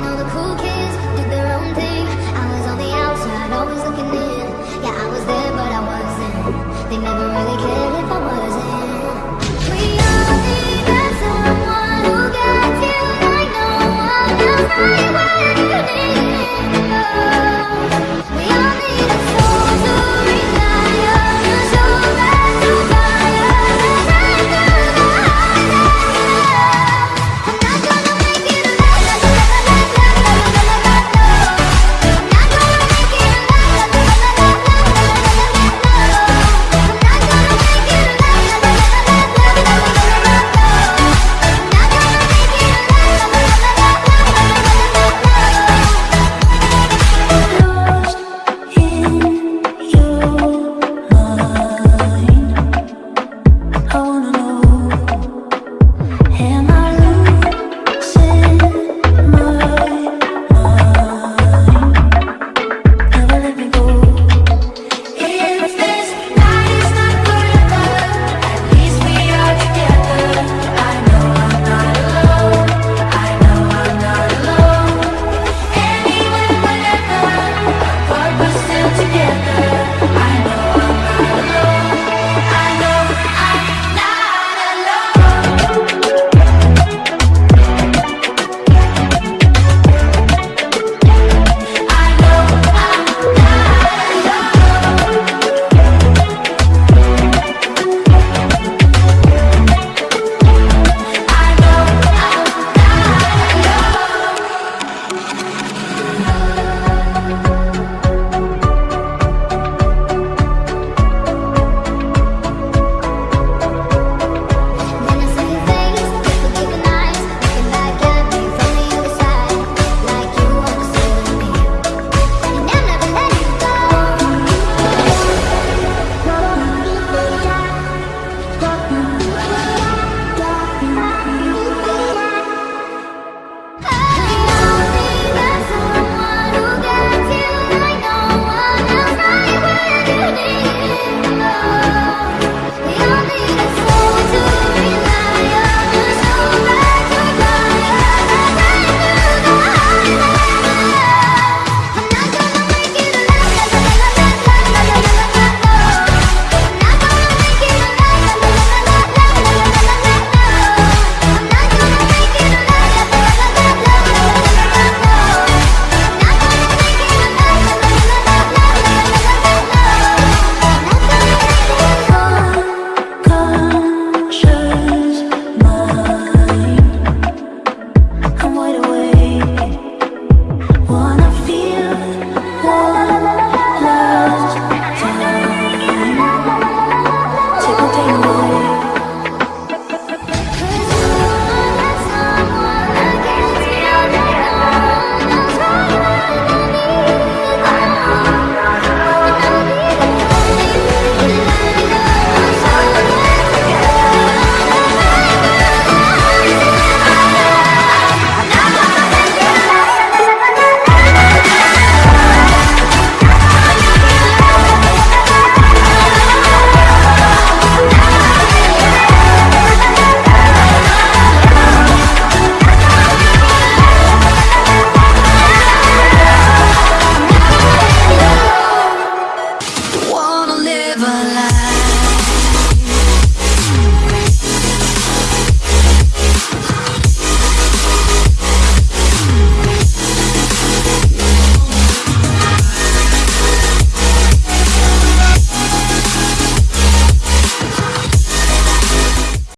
know the cool kids.